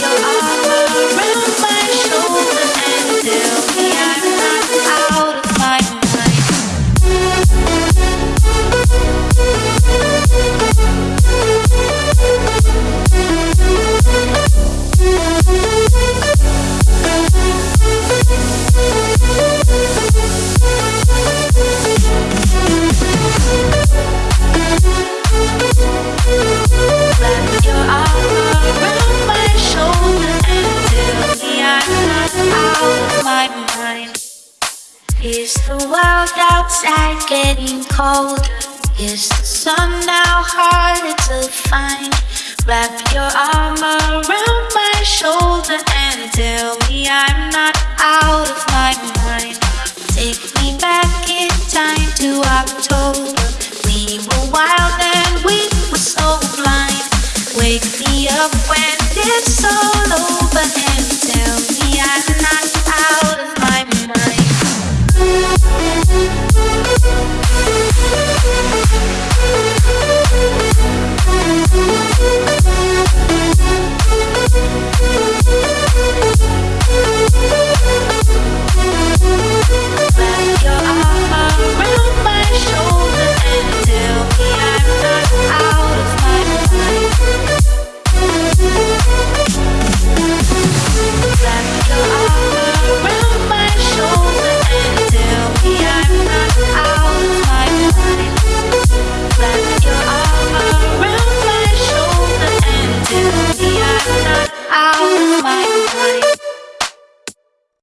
your outside getting colder. Is the sun now harder to find? Wrap your arm around my shoulder and tell me I'm not out of my mind. Take me back in time to October. We were wild and we were so blind. Wake me up when it's all over and